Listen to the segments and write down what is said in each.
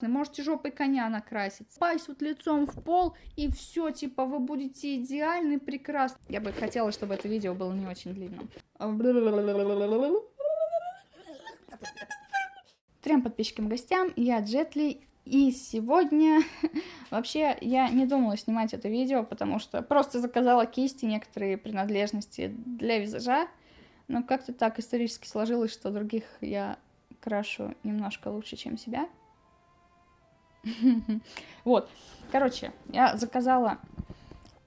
Можете жопой коня накраситься. Пасть вот лицом в пол, и все, типа, вы будете идеальны, прекрасны. Я бы хотела, чтобы это видео было не очень длинным. Трем подписчикам гостям, я Джетли, и сегодня вообще я не думала снимать это видео, потому что просто заказала кисти, некоторые принадлежности для визажа, но как-то так исторически сложилось, что других я крашу немножко лучше, чем себя. Вот, короче, я заказала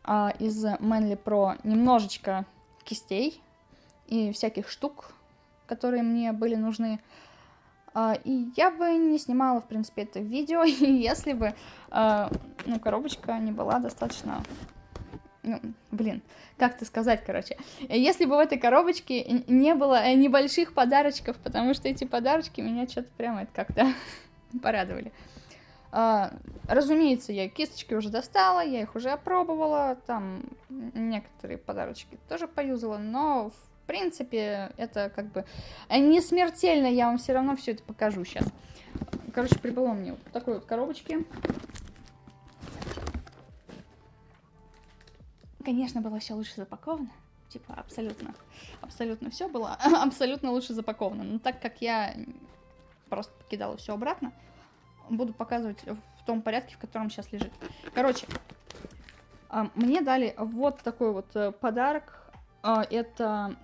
а, из Manly Pro немножечко кистей и всяких штук, которые мне были нужны. А, и я бы не снимала, в принципе, это видео, если бы, а, ну, коробочка не была достаточно... Ну, блин, как это сказать, короче. Если бы в этой коробочке не было небольших подарочков, потому что эти подарочки меня что-то прямо это как-то порадовали. А, разумеется, я кисточки уже достала, я их уже опробовала, там некоторые подарочки тоже поюзала, но в принципе это как бы не смертельно, я вам все равно все это покажу сейчас. Короче, прибыло мне вот такой вот коробочки. Конечно, было все лучше запаковано. Типа, абсолютно, абсолютно все было абсолютно лучше запаковано. Но так как я просто покидала все обратно, буду показывать в том порядке, в котором сейчас лежит. Короче, а, мне дали вот такой вот э, подарок. А, это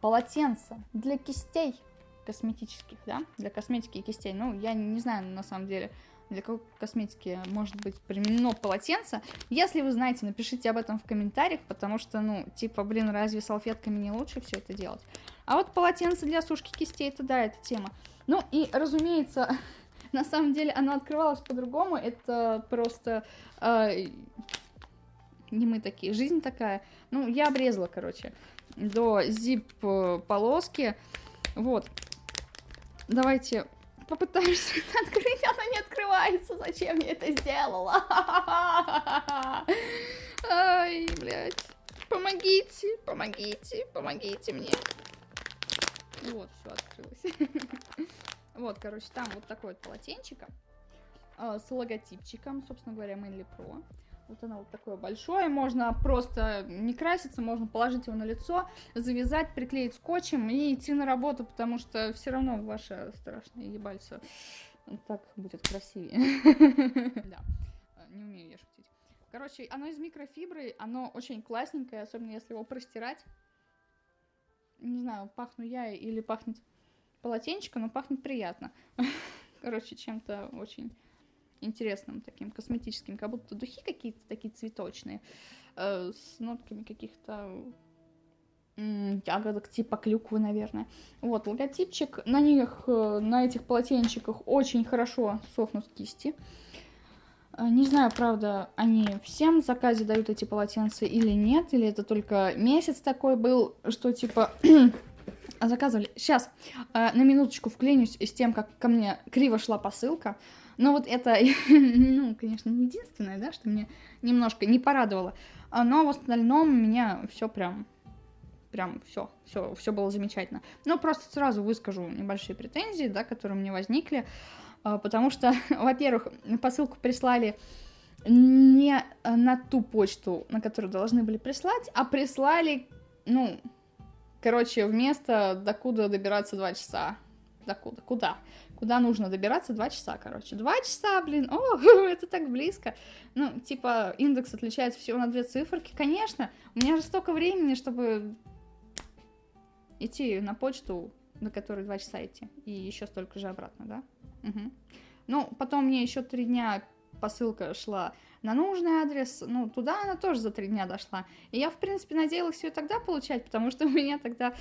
полотенце для кистей косметических, да, для косметики и кистей. Ну, я не знаю, на самом деле, для какой косметики может быть применено полотенце. Если вы знаете, напишите об этом в комментариях, потому что, ну, типа, блин, разве салфетками не лучше все это делать? А вот полотенце для сушки кистей, это да, это тема. Ну, и, разумеется, На самом деле оно открывалось по-другому. Это просто... Э, не мы такие, жизнь такая. Ну, я обрезала, короче, до зип-полоски. Вот. Давайте попытаемся открыть. Оно не открывается. Зачем я это сделала? Ай, блядь. Помогите, помогите, помогите мне. Вот, все открылось. Вот, короче, там вот такое вот полотенчико э, с логотипчиком, собственно говоря, Manly Pro. Вот оно вот такое большое, можно просто не краситься, можно положить его на лицо, завязать, приклеить скотчем и идти на работу, потому что все равно ваше страшное ебальце так будет красивее. Да, не умею я шутить. Короче, оно из микрофибры, оно очень классненькое, особенно если его простирать. Не знаю, пахну я или пахнет полотенчика, но пахнет приятно. Короче, чем-то очень интересным таким косметическим, как будто духи какие-то такие цветочные, э, с нотками каких-то ягодок типа клюквы, наверное. Вот, логотипчик. На них, э, на этих полотенчиках очень хорошо сохнут кисти. Э, не знаю, правда, они всем в заказе дают эти полотенца или нет, или это только месяц такой был, что типа заказывали. Сейчас э, на минуточку вклинюсь с тем, как ко мне криво шла посылка. Но вот это, ну, конечно, не единственное, да, что мне немножко не порадовало. А, но в остальном меня все прям, прям все, все, все было замечательно. Но просто сразу выскажу небольшие претензии, да, которые мне возникли. Э, потому что, во-первых, посылку прислали не на ту почту, на которую должны были прислать, а прислали, ну, Короче, вместо докуда добираться два часа. Докуда? Куда? Куда нужно добираться два часа, короче. Два часа, блин, о, это так близко. Ну, типа, индекс отличается всего на две циферки. Конечно, у меня же столько времени, чтобы идти на почту, на которой два часа идти. И еще столько же обратно, да? Угу. Ну, потом мне еще три дня посылка шла на нужный адрес, ну, туда она тоже за три дня дошла. И я, в принципе, надеялась ее тогда получать, потому что у меня тогда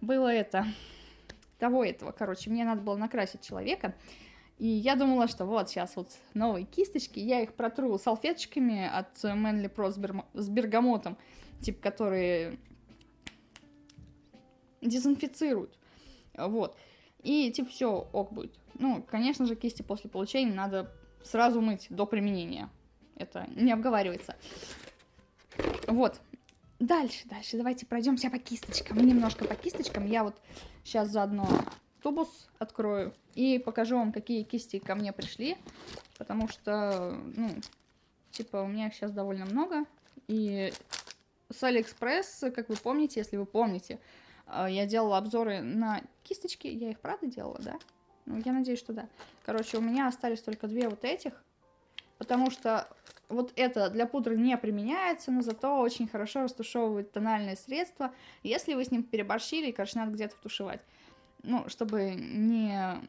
было это, того этого, короче, мне надо было накрасить человека, и я думала, что вот сейчас вот новые кисточки, я их протру салфеточками от Manly Pro с, бермо... с бергамотом, типа, которые дезинфицируют, вот. И типа все ок будет. Ну, конечно же, кисти после получения надо сразу мыть до применения. Это не обговаривается. Вот. Дальше, дальше. Давайте пройдемся по кисточкам. Немножко по кисточкам. Я вот сейчас заодно тубус открою и покажу вам, какие кисти ко мне пришли, потому что, ну, типа, у меня их сейчас довольно много, и с Алиэкспресс, как вы помните, если вы помните, э, я делала обзоры на кисточки, я их правда делала, да? Ну, я надеюсь, что да. Короче, у меня остались только две вот этих, потому что вот это для пудры не применяется, но зато очень хорошо растушевывает тональные средства, если вы с ним переборщили, и, надо где-то втушевать. Ну, чтобы не...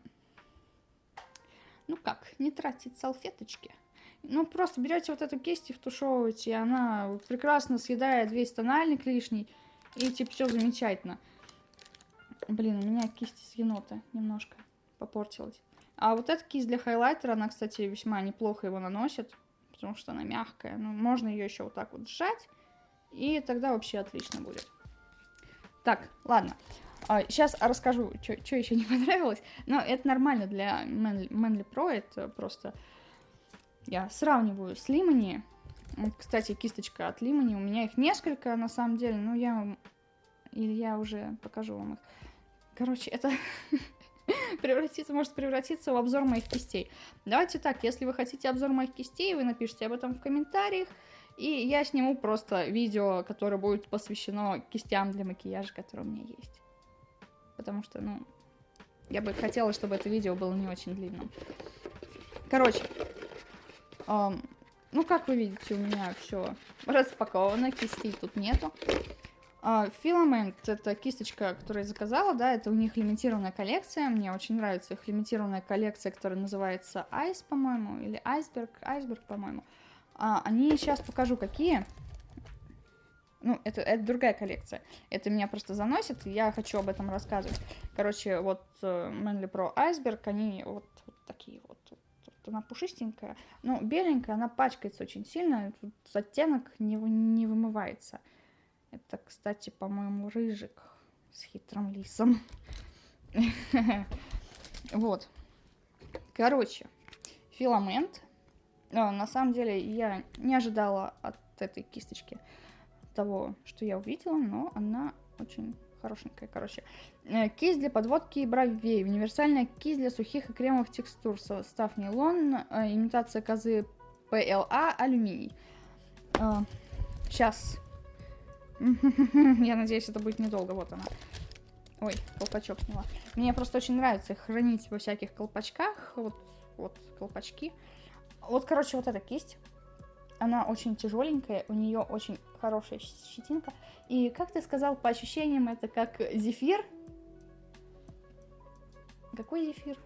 Ну как, не тратить салфеточки. Ну, просто берете вот эту кисть и втушевываете, и она прекрасно съедает весь тональник лишний, и типа все замечательно. Блин, у меня кисть из енота немножко попортилась. А вот эта кисть для хайлайтера, она, кстати, весьма неплохо его наносит потому что она мягкая. Ну, можно ее еще вот так вот сжать, и тогда вообще отлично будет. Так, ладно. Сейчас а, расскажу, что еще не понравилось. Но это нормально для Manly, Pro. Это просто я сравниваю с Limony. Кстати, кисточка от Limony. У меня их несколько, на самом деле. Но я Или я уже покажу вам их. Короче, это превратиться, может превратиться в обзор моих кистей. Давайте так, если вы хотите обзор моих кистей, вы напишите об этом в комментариях, и я сниму просто видео, которое будет посвящено кистям для макияжа, которые у меня есть. Потому что, ну, я бы хотела, чтобы это видео было не очень длинным. Короче, эм, ну, как вы видите, у меня все распаковано, кистей тут нету. Филамент это кисточка, которую я заказала, да, это у них лимитированная коллекция, мне очень нравится их лимитированная коллекция, которая называется Ice, по-моему, или Iceberg, Iceberg, по-моему. Uh, они сейчас покажу, какие. Ну, это, это другая коллекция. Это меня просто заносит, и я хочу об этом рассказывать. Короче, вот Manly Pro Iceberg, они вот, вот такие вот. Она пушистенькая, ну, беленькая, она пачкается очень сильно, тут оттенок не, не вымывается. Это, кстати, по-моему, рыжик с хитрым лисом. Вот. Короче, филамент. А, на самом деле, я не ожидала от этой кисточки того, что я увидела, но она очень хорошенькая, короче. Э, кисть для подводки и бровей. Универсальная кисть для сухих и кремовых текстур. Состав нейлон, э, имитация козы PLA, алюминий. Сейчас а, Я надеюсь, это будет недолго. Вот она. Ой, колпачок сняла. Мне просто очень нравится их хранить во всяких колпачках. Вот, вот колпачки. Вот, короче, вот эта кисть. Она очень тяжеленькая, у нее очень хорошая щетинка. И, как ты сказал, по ощущениям, это как зефир. Какой зефир?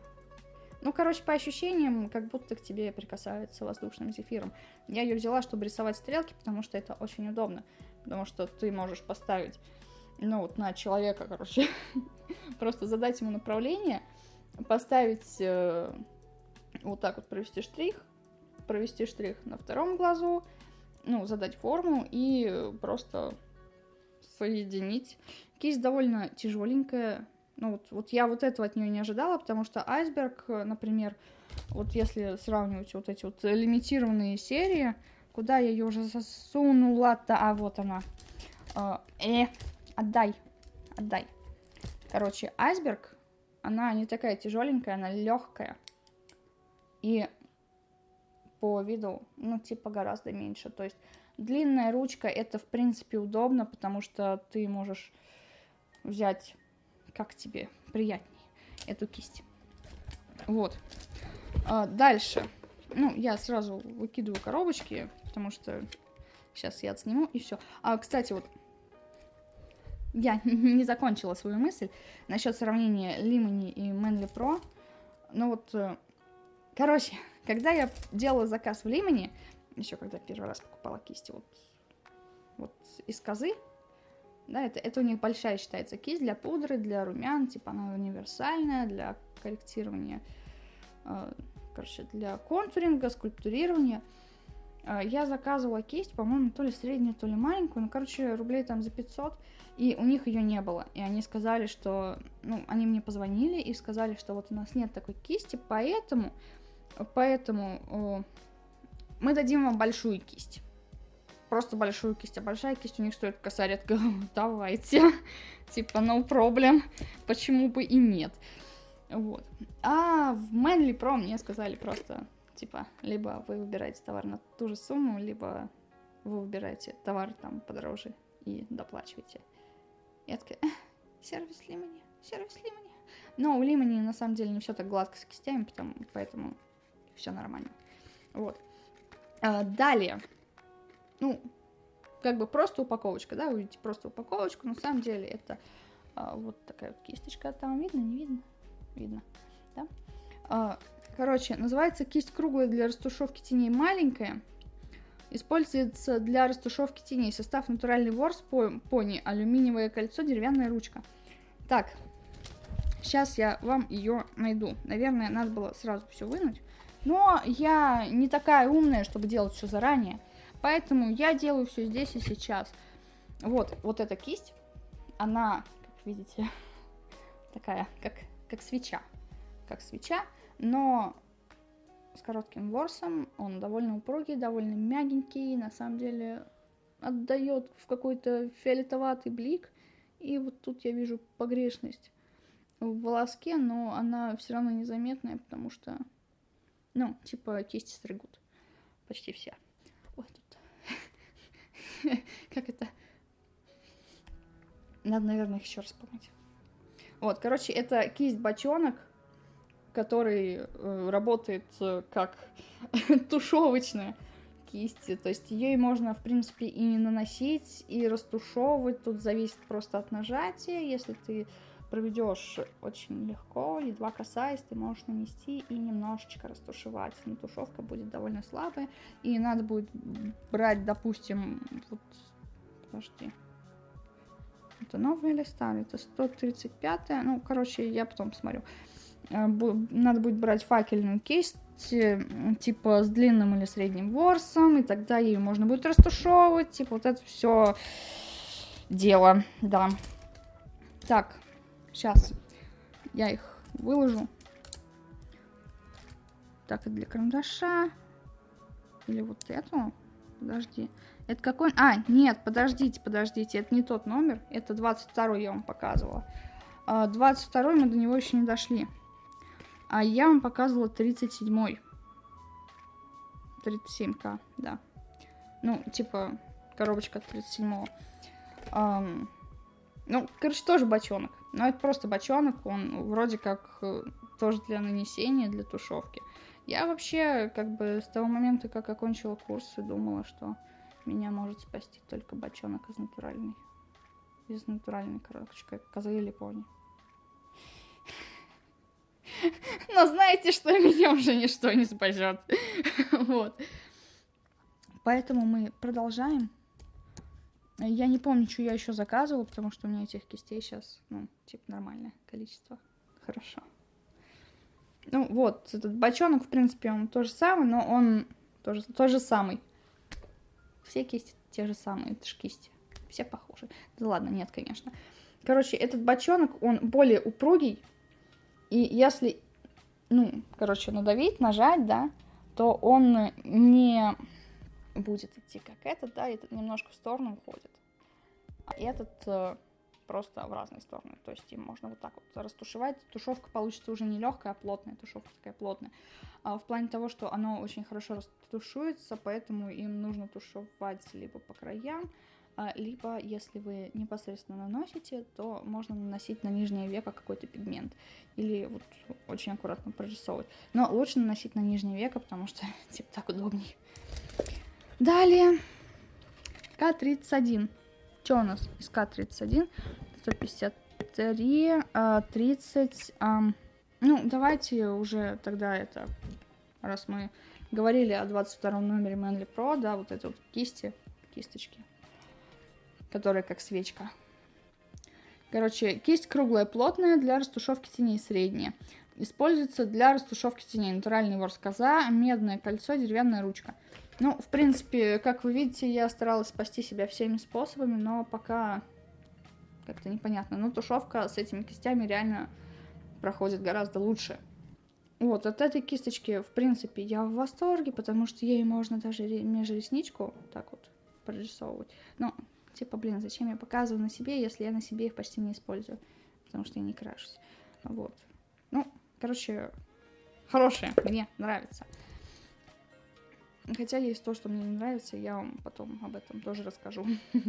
Ну, короче, по ощущениям, как будто к тебе прикасаются воздушным зефиром. Я ее взяла, чтобы рисовать стрелки, потому что это очень удобно потому что ты можешь поставить, ну, вот на человека, короче, просто задать ему направление, поставить, э, вот так вот провести штрих, провести штрих на втором глазу, ну, задать форму и просто соединить. Кисть довольно тяжеленькая, ну, вот, вот я вот этого от нее не ожидала, потому что айсберг, например, вот если сравнивать вот эти вот лимитированные серии, Куда я ее уже засунула-то? А, вот она. Э, э, отдай. Отдай. Короче, айсберг, она не такая тяжеленькая, она легкая. И по виду, ну, типа, гораздо меньше. То есть длинная ручка, это, в принципе, удобно, потому что ты можешь взять, как тебе приятнее, эту кисть. Вот. А, дальше. Ну, я сразу выкидываю коробочки, потому что сейчас я отсниму и все. А, кстати, вот я не закончила свою мысль насчет сравнения Limony и Manly Pro. Ну вот, э, короче, когда я делала заказ в Limony, еще когда первый раз покупала кисти вот, вот из козы, да, это, это у них большая считается кисть для пудры, для румян, типа она универсальная, для корректирования, э, короче, для контуринга, скульптурирования. А, я заказывала кисть, по-моему, то ли среднюю, то ли маленькую, ну, короче, рублей там за 500, и у них ее не было. И они сказали, что, ну, они мне позвонили и сказали, что вот у нас нет такой кисти, поэтому, поэтому о, мы дадим вам большую кисть. Просто большую кисть, а большая кисть у них стоит косарь от. Давайте. Типа, no problem. Почему бы и нет. Вот. А в Manly Pro мне сказали просто, типа, либо вы выбираете товар на ту же сумму, либо вы выбираете товар там подороже и доплачиваете. Я такая, сервис Лимани, сервис Лимани. Но у Лимани на самом деле не все так гладко с кистями, потому, поэтому все нормально. Вот. А, далее. Ну, как бы просто упаковочка, да, вы видите просто упаковочку, на самом деле это а, вот такая вот кисточка, там видно, не видно? Видно, да? А, короче, называется кисть круглая для растушевки теней маленькая. Используется для растушевки теней. Состав натуральный ворс, пони, алюминиевое кольцо, деревянная ручка. Так, сейчас я вам ее найду. Наверное, надо было сразу все вынуть. Но я не такая умная, чтобы делать все заранее. Поэтому я делаю все здесь и сейчас. Вот, вот эта кисть, она, как видите, такая, как, как свеча. Как свеча, но с коротким ворсом. Он довольно упругий, довольно мягенький. На самом деле отдает в какой-то фиолетоватый блик. И вот тут я вижу погрешность в волоске, но она все равно незаметная, потому что, ну, типа кисти стригут. Почти все. Ой, тут... Как это? Надо, наверное, их еще раз помыть. Вот, короче, это кисть бочонок который э, работает э, как тушевочная кисть. То есть ее можно, в принципе, и наносить, и растушевывать. Тут зависит просто от нажатия. Если ты проведешь очень легко, едва касаясь, ты можешь нанести и немножечко растушевать. Но тушевка будет довольно слабая. И надо будет брать, допустим, вот, подожди, это новая или старая? Это 135 Ну, короче, я потом посмотрю. Э, надо будет брать факельную кисть, э, типа с длинным или средним ворсом, и тогда ее можно будет растушевывать, типа вот это все дело, да. Так, сейчас я их выложу. Так, и для карандаша. Или вот эту. Подожди. Это какой? А, нет, подождите, подождите. Это не тот номер. Это 22 я вам показывала. 22 а, мы до него еще не дошли. А я вам показывала 37-й. 37к, да. Ну, типа, коробочка 37-го. Um, ну, короче, тоже бочонок. Но это просто бочонок, он вроде как э, тоже для нанесения, для тушевки. Я вообще, как бы, с того момента, как окончила курсы, думала, что меня может спасти только бочонок из натуральной. Из натуральной, короче, как козы или пони. Но знаете, что меня уже ничто не спасет. Вот. Поэтому мы продолжаем. Я не помню, что я еще заказывала, потому что у меня этих кистей сейчас, ну, типа, нормальное количество. Хорошо. Ну, вот, этот бочонок, в принципе, он то же самое, но он тоже, тот же самый. Все кисти те же самые, это же кисти. Все похожи. Да ладно, нет, конечно. Короче, этот бочонок, он более упругий, и если, ну, короче, надавить, нажать, да, то он не будет идти как этот, да, этот немножко в сторону уходит. А этот э, просто в разные стороны. То есть им можно вот так вот растушевать. Тушевка получится уже не легкая, а плотная. Тушевка такая плотная. А в плане того, что оно очень хорошо растушуется, поэтому им нужно тушевать либо по краям, либо, если вы непосредственно наносите, то можно наносить на нижнее веко какой-то пигмент. Или вот очень аккуратно прорисовывать. Но лучше наносить на нижнее веко, потому что типа так удобнее. Далее. К-31. Что у нас из К-31? 153, 30... Ну, давайте уже тогда это, раз мы говорили о 22 номере Manly Pro, да, вот эти вот кисти, кисточки, которая как свечка. Короче, кисть круглая, плотная, для растушевки теней средняя. Используется для растушевки теней. Натуральный ворс коза, медное кольцо, деревянная ручка. Ну, в принципе, как вы видите, я старалась спасти себя всеми способами, но пока как-то непонятно. Но тушевка с этими кистями реально проходит гораздо лучше. Вот, от этой кисточки, в принципе, я в восторге, потому что ей можно даже межресничку так вот прорисовывать. Но Типа, блин, зачем я показываю на себе, если я на себе их почти не использую, потому что я не крашусь. Вот. Ну, Короче, хорошая, мне нравится. Хотя есть то, что мне не нравится, я вам потом об этом тоже расскажу.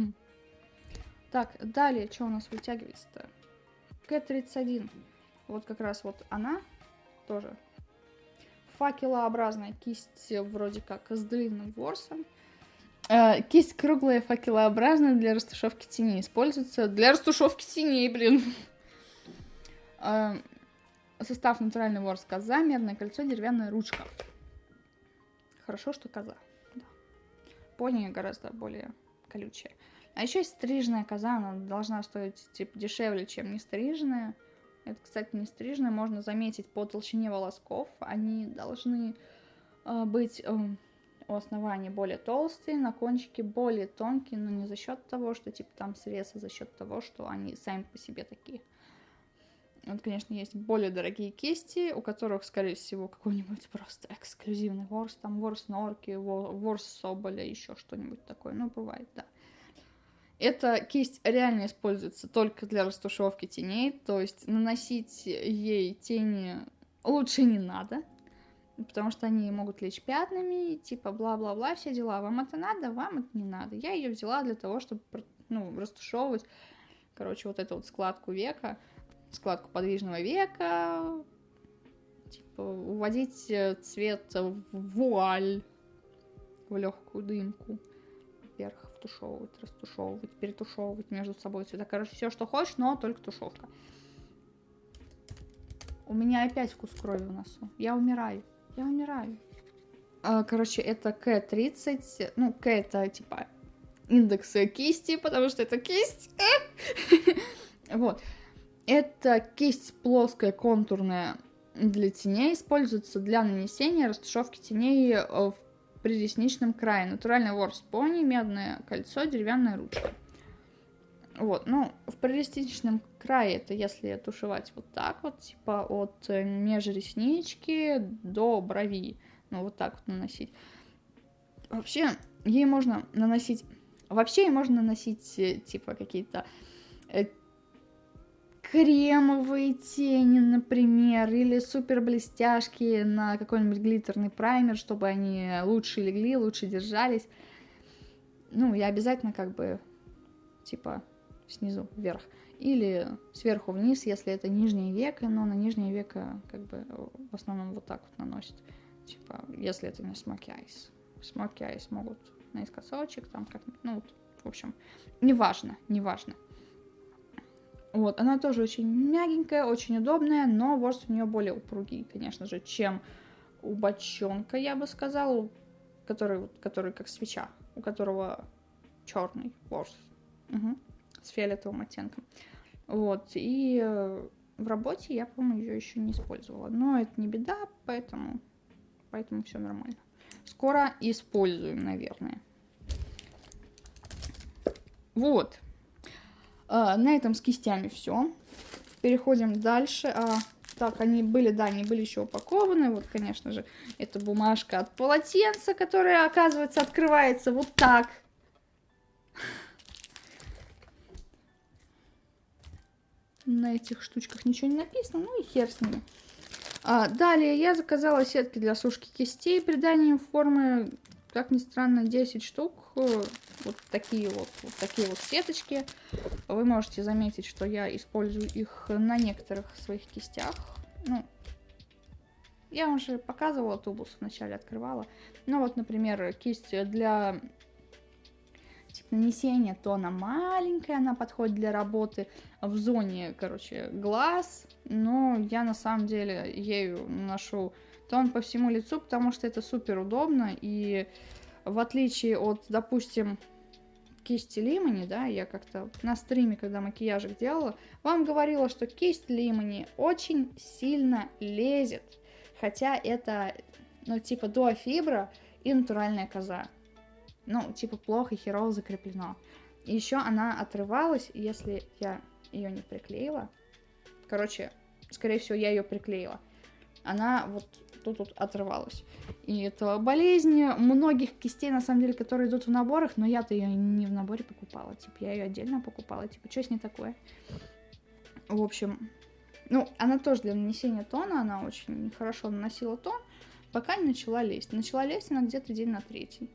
Так, далее, что у нас вытягивается-то? К-31. Вот как раз вот она тоже. Факелообразная кисть вроде как с длинным ворсом. Э, кисть круглая, факелообразная для растушевки теней. Используется для растушевки теней, блин. Э, состав натуральный ворс коза, медное кольцо, деревянная ручка. Хорошо, что коза. Да. Пони гораздо более колючая. А еще есть стрижная коза, она должна стоить типа дешевле, чем не стрижная. Это, кстати, не стрижная, можно заметить по толщине волосков. Они должны э, быть э, у основания более толстые, на кончике более тонкие, но не за счет того, что типа там срез, а за счет того, что они сами по себе такие. Вот, конечно, есть более дорогие кисти, у которых, скорее всего, какой-нибудь просто эксклюзивный ворс, там ворс норки, ворс соболя, еще что-нибудь такое. Ну, бывает, да. Эта кисть реально используется только для растушевки теней, то есть наносить ей тени лучше не надо, потому что они могут лечь пятнами, типа бла-бла-бла, все дела. Вам это надо, вам это не надо. Я ее взяла для того, чтобы ну, растушевывать, короче, вот эту вот складку века, складку подвижного века, типа уводить э, цвет в вуаль, в легкую дымку вверх, втушевывать, растушевывать, перетушевывать между собой цвета. Короче, все, что хочешь, но только тушевка. У меня опять вкус крови в носу. Я умираю. Я умираю. А, короче, это К30. Ну, К это типа индекс кисти, потому что это кисть. Вот. Это кисть плоская, контурная для теней. Используется для нанесения растушевки теней э, в проресничном крае. Натуральный ворс пони, медное кольцо, деревянная ручка. Вот, ну, в проресничном крае это если тушевать вот так вот, типа от э, межреснички до брови. Ну, вот так вот наносить. Вообще, ей можно наносить... Вообще, ей можно наносить, э, типа, какие-то кремовые тени, например, или супер блестяшки на какой-нибудь глиттерный праймер, чтобы они лучше легли, лучше держались. Ну, я обязательно как бы, типа, снизу вверх. Или сверху вниз, если это нижнее веко, но на нижнее веко как бы в основном вот так вот наносят. Типа, если это не smoky eyes. Smoky eyes могут наискосочек, там как-нибудь, ну, в общем, неважно, неважно. Вот, она тоже очень мягенькая, очень удобная, но ворс у нее более упругий, конечно же, чем у бочонка, я бы сказала, который, который как свеча, у которого черный ворс угу, с фиолетовым оттенком. Вот, и э, в работе я, по-моему, ее еще не использовала. Но это не беда, поэтому, поэтому все нормально. Скоро используем, наверное. Вот. А, на этом с кистями все. Переходим дальше. А, так, они были, да, они были еще упакованы. Вот, конечно же, это бумажка от полотенца, которая, оказывается, открывается вот так. На этих штучках ничего не написано, ну и хер с ними. А, далее я заказала сетки для сушки кистей приданием формы, как ни странно, 10 штук вот такие вот, вот такие вот сеточки. Вы можете заметить, что я использую их на некоторых своих кистях. Ну, я уже показывала тубус, вначале открывала. Ну вот, например, кисть для типа, нанесения, то она маленькая, она подходит для работы в зоне, короче, глаз. Но я на самом деле ею наношу тон по всему лицу, потому что это супер удобно и в отличие от, допустим, кисти Лимани, да, я как-то на стриме, когда макияжик делала, вам говорила, что кисть Лимани очень сильно лезет, хотя это, ну, типа, дуофибра и натуральная коза. Ну, типа, плохо, херово закреплено. И еще она отрывалась, если я ее не приклеила. Короче, скорее всего, я ее приклеила. Она вот тут вот отрывалась. И это болезнь многих кистей, на самом деле, которые идут в наборах, но я-то ее не в наборе покупала, типа, я ее отдельно покупала, типа, что с ней такое? В общем, Ну, она тоже для нанесения тона, она очень хорошо наносила тон, пока не начала лезть. Начала лезть она где-то день на третий.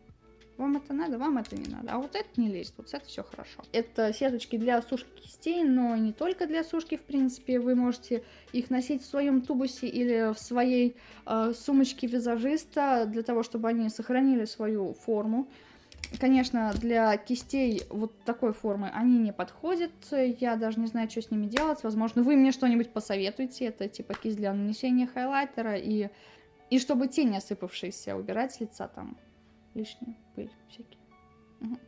Вам это надо, вам это не надо. А вот это не лезет, вот это все хорошо. Это сеточки для сушки кистей, но не только для сушки, в принципе. Вы можете их носить в своем тубусе или в своей э, сумочке визажиста, для того, чтобы они сохранили свою форму. Конечно, для кистей вот такой формы они не подходят. Я даже не знаю, что с ними делать. Возможно, вы мне что-нибудь посоветуете. Это типа кисть для нанесения хайлайтера и, и чтобы тени осыпавшиеся убирать с лица там лишнюю пыль всякие. Угу.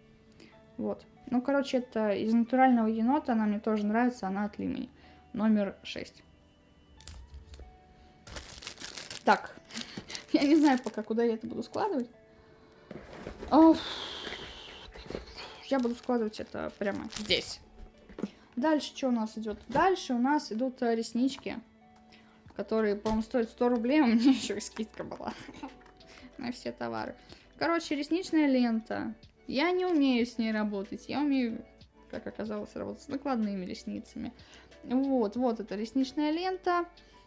Вот. Ну, короче, это из натурального енота. Она мне тоже нравится. Она от Лимени. Номер 6. Так. Я не знаю пока, куда я это буду складывать. Я буду складывать это прямо здесь. Дальше что у нас идет? Дальше у нас идут э, реснички, которые, по-моему, стоят 100 рублей. У меня еще и скидка была на все товары. Короче, ресничная лента. Я не умею с ней работать. Я умею, как оказалось, работать с накладными ресницами. Вот, вот эта ресничная лента.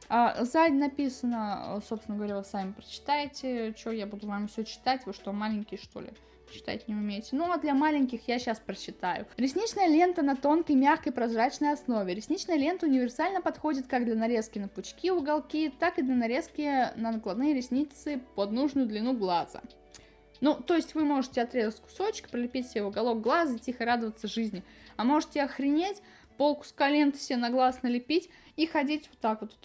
А, сзади написано, собственно говоря, вы сами прочитаете. Что я буду вам все читать? Вы что, маленькие, что ли? читать не умеете. Ну, а для маленьких я сейчас прочитаю. Ресничная лента на тонкой, мягкой, прозрачной основе. Ресничная лента универсально подходит как для нарезки на пучки, уголки, так и для нарезки на накладные ресницы под нужную длину глаза. Ну, то есть вы можете отрезать кусочек, пролепить себе в уголок глаза, тихо радоваться жизни. А можете охренеть, полкуска ленты себе на глаз налепить и ходить вот так вот.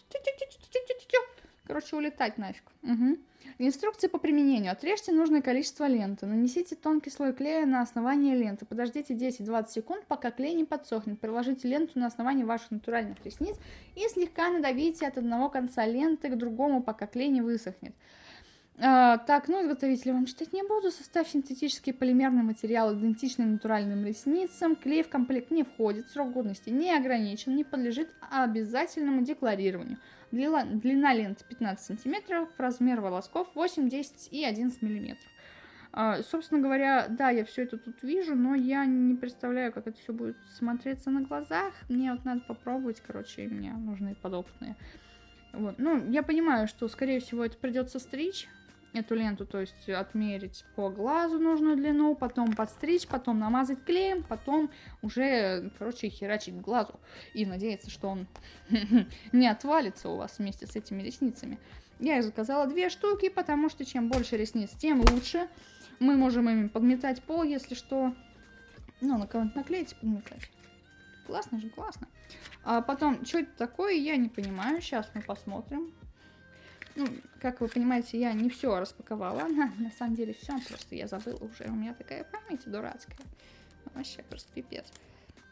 Короче, улетать нафиг. Угу. Инструкция по применению. Отрежьте нужное количество ленты. Нанесите тонкий слой клея на основание ленты. Подождите 10-20 секунд, пока клей не подсохнет. Приложите ленту на основании ваших натуральных ресниц и слегка надавите от одного конца ленты к другому, пока клей не высохнет. А, так, ну, изготовителя вам читать не буду. Состав синтетический полимерный материал, идентичный натуральным ресницам. Клей в комплект не входит, срок годности не ограничен, не подлежит обязательному декларированию. Длина, длина ленты 15 см, размер волосков 8, 10 и 11 мм. А, собственно говоря, да, я все это тут вижу, но я не представляю, как это все будет смотреться на глазах. Мне вот надо попробовать, короче, мне нужны подопытные. Вот. Ну, я понимаю, что, скорее всего, это придется стричь, эту ленту, то есть отмерить по глазу нужную длину, потом подстричь, потом намазать клеем, потом уже, короче, херачить глазу и надеяться, что он не отвалится у вас вместе с этими ресницами. Я их заказала две штуки, потому что чем больше ресниц, тем лучше. Мы можем ими подметать пол, если что. Ну, на кого-нибудь наклеить подметать. Классно же, классно. А потом, что это такое, я не понимаю. Сейчас мы посмотрим. Ну, как вы понимаете, я не все распаковала. На, на самом деле все, просто я забыла уже. У меня такая память дурацкая. Вообще просто пипец.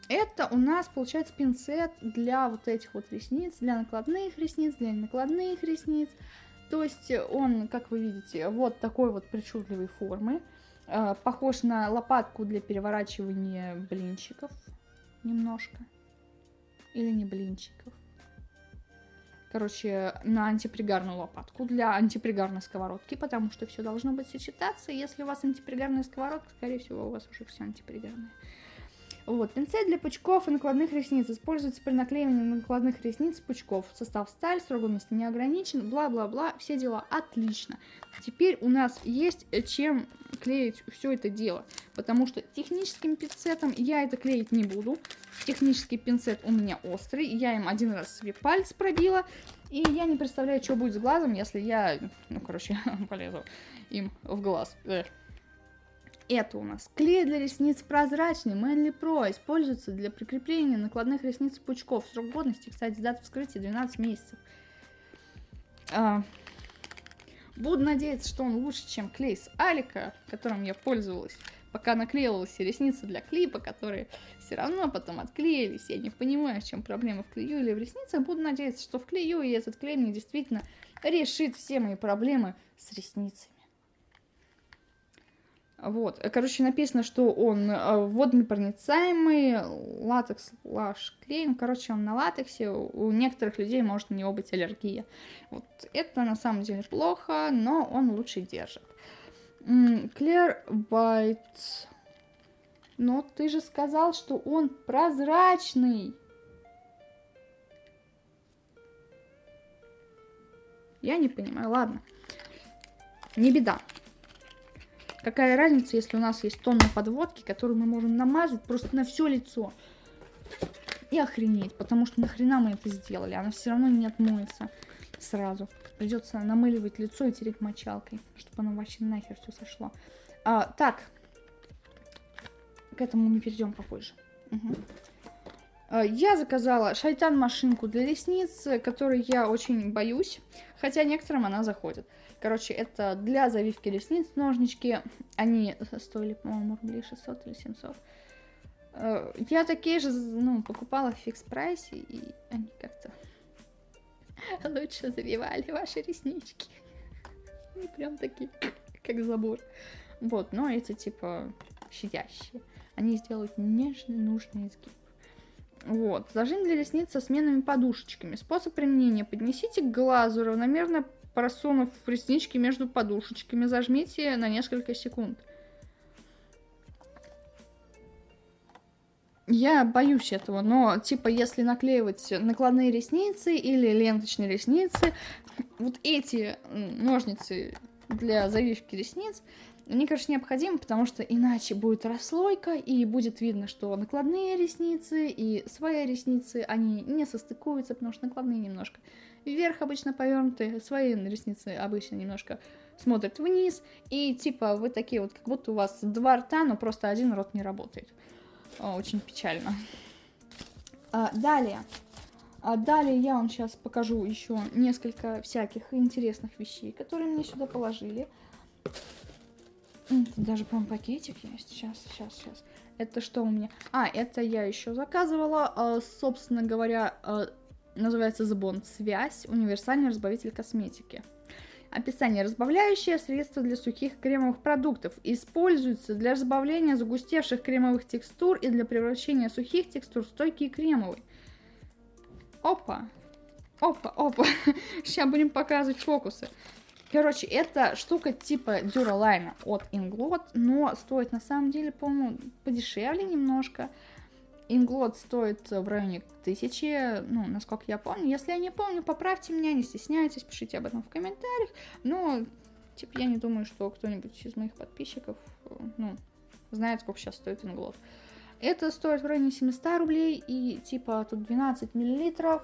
Это у нас получается пинцет для вот этих вот ресниц, для накладных ресниц, для накладных ресниц. То есть он, как вы видите, вот такой вот причудливой формы. Э, похож на лопатку для переворачивания блинчиков немножко. Или не блинчиков короче, на антипригарную лопатку для антипригарной сковородки, потому что все должно быть сочетаться. Если у вас антипригарная сковородка, скорее всего, у вас уже все антипригарное. Вот, пинцет для пучков и накладных ресниц используется при наклеивании накладных ресниц пучков. Состав сталь, срок годности не ограничен, бла-бла-бла, все дела отлично. Теперь у нас есть э, чем клеить все это дело, потому что техническим пинцетом я это клеить не буду. Технический пинцет у меня острый, я им один раз себе палец пробила, и я не представляю, что будет с глазом, если я, ну, короче, полезу им в глаз. Это у нас клей для ресниц прозрачный Manly Pro. Используется для прикрепления накладных ресниц пучков. Срок годности, кстати, дата вскрытия 12 месяцев. А, буду надеяться, что он лучше, чем клей с Алика, которым я пользовалась, пока наклеивала все ресницы для клипа, которые все равно потом отклеились. Я не понимаю, в чем проблема в клею или в ресницах. Буду надеяться, что в клею, и этот клей мне действительно решит все мои проблемы с ресницами. Вот. Короче, написано, что он э, водонепроницаемый, латекс, лаш. Ну, короче, он на латексе. У некоторых людей может на него быть аллергия. Вот это на самом деле плохо, но он лучше держит. Clear White. Но ты же сказал, что он прозрачный. Я не понимаю, ладно. Не беда. Какая разница, если у нас есть тонна подводки, которую мы можем намазать просто на все лицо. И охренеть, потому что нахрена мы это сделали, она все равно не отмоется сразу. Придется намыливать лицо и тереть мочалкой, чтобы оно вообще нахер все сошло. А, так, к этому мы перейдем попозже. Угу. Я заказала шайтан-машинку для ресниц, которой я очень боюсь, хотя некоторым она заходит. Короче, это для завивки ресниц ножнички. Они стоили, по-моему, рублей 600 или 700. Э, я такие же, ну, покупала в фикс прайсе, и они как-то лучше завивали ваши реснички. Они прям такие, как забор. Вот, но эти, типа, щадящие. Они сделают нежный, нужный изгиб. Вот, зажим для ресниц со сменными подушечками. Способ применения. Поднесите к глазу, равномерно просунув реснички между подушечками. Зажмите на несколько секунд. Я боюсь этого, но, типа, если наклеивать накладные ресницы или ленточные ресницы, вот эти ножницы для завивки ресниц, мне, кажется, необходимо, потому что иначе будет расслойка, и будет видно, что накладные ресницы и свои ресницы, они не состыкуются, потому что накладные немножко вверх обычно повернуты, свои ресницы обычно немножко смотрят вниз, и типа вы такие вот, как будто у вас два рта, но просто один рот не работает. Очень печально. А, далее. А далее я вам сейчас покажу еще несколько всяких интересных вещей, которые мне сюда положили. Даже, по-моему, пакетик есть. Сейчас, сейчас, сейчас. Это что у меня? А, это я еще заказывала. А, собственно говоря, называется Сбон Связь. Универсальный разбавитель косметики. Описание. Разбавляющее средство для сухих кремовых продуктов. Используется для разбавления загустевших кремовых текстур и для превращения сухих текстур в стойкие кремовые. Опа. Опа, опа. Сейчас будем показывать фокусы. Короче, это штука типа Duralime от Inglot, но стоит на самом деле, по-моему, подешевле немножко. Инглот стоит в районе тысячи, ну, насколько я помню. Если я не помню, поправьте меня, не стесняйтесь, пишите об этом в комментариях. Но, типа, я не думаю, что кто-нибудь из моих подписчиков, ну, знает, сколько сейчас стоит инглот. Это стоит в районе 700 рублей, и, типа, тут 12 миллилитров,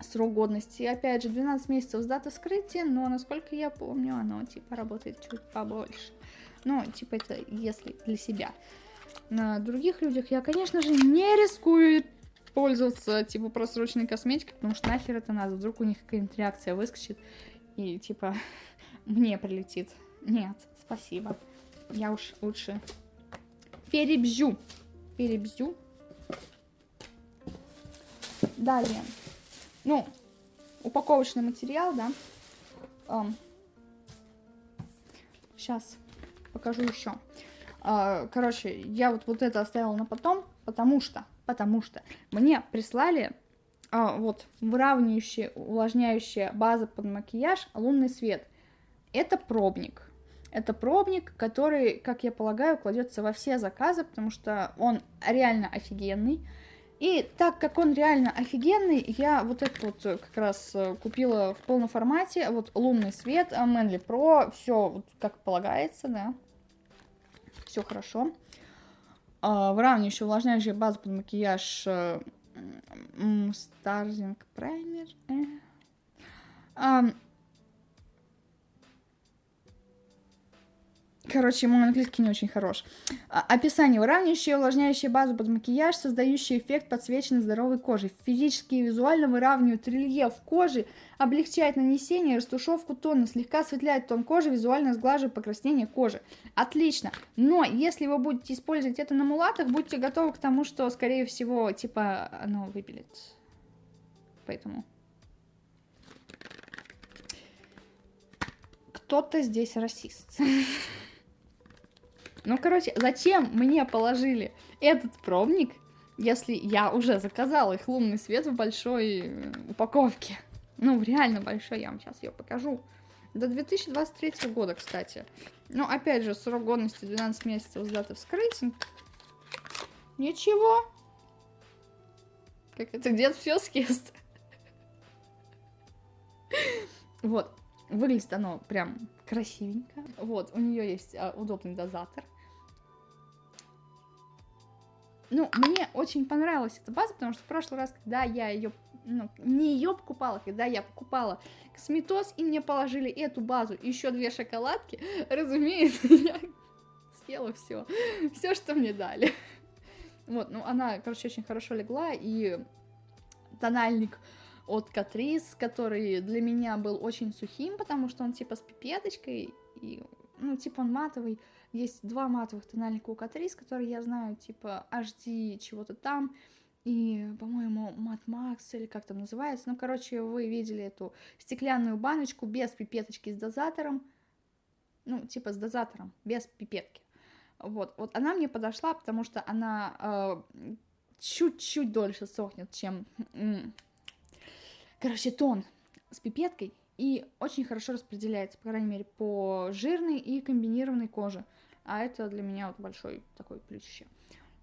срок годности. Опять же, 12 месяцев с даты вскрытия, но, насколько я помню, оно, типа, работает чуть побольше. Ну, типа, это если для себя на других людях я, конечно же, не рискую пользоваться, типа, просроченной косметикой, потому что нахер это надо, вдруг у них какая-нибудь реакция выскочит, и, типа, мне прилетит. Нет, спасибо. Я уж лучше перебзю. Перебзю. Далее. Ну, упаковочный материал, да. Сейчас покажу еще. А, короче, я вот, вот это оставила на потом, потому что, потому что мне прислали а, вот выравнивающая, увлажняющая база под макияж лунный свет. Это пробник. Это пробник, который, как я полагаю, кладется во все заказы, потому что он реально офигенный. И так как он реально офигенный, я вот этот вот как раз э, купила в полном формате. Вот лунный свет, Manly Pro, все вот как полагается, да все хорошо. А, выравнивающая, увлажняющая база под макияж Старзинг праймер. Короче, мой английский не очень хорош. А, описание. Выравнивающая и увлажняющая базу под макияж, создающий эффект подсвеченной здоровой кожи. Физически и визуально выравнивает рельеф кожи, облегчает нанесение растушевку тона, слегка осветляет тон кожи, визуально сглаживает покраснение кожи. Отлично. Но если вы будете использовать это на мулатах, будьте готовы к тому, что, скорее всего, типа, оно выпилит. Поэтому... Кто-то здесь расист. Ну, короче, зачем мне положили этот пробник, если я уже заказала их лунный свет в большой э, упаковке? Ну, реально большой, я вам сейчас ее покажу. До 2023 года, кстати. Ну, опять же, срок годности 12 месяцев с даты вскрытия. Ничего. Как это где-то все съест. Вот, выглядит оно прям красивенько. Вот, у нее есть а, удобный дозатор. Ну, мне очень понравилась эта база, потому что в прошлый раз, когда я ее, ну, не ее покупала, когда я покупала косметоз, и мне положили эту базу еще две шоколадки, разумеется, я съела все, все, что мне дали. Вот, ну, она, короче, очень хорошо легла, и тональник от Катрис, который для меня был очень сухим, потому что он типа с пипеточкой, и, ну, типа он матовый. Есть два матовых тональника у Катрис, которые я знаю, типа HD чего-то там, и, по-моему, Мат Макс, или как там называется. Ну, короче, вы видели эту стеклянную баночку без пипеточки с дозатором, ну, типа с дозатором, без пипетки. Вот, вот она мне подошла, потому что она э, чуть-чуть дольше сохнет, чем Короче, тон с пипеткой и очень хорошо распределяется, по крайней мере, по жирной и комбинированной коже. А это для меня вот большой такой плюсище.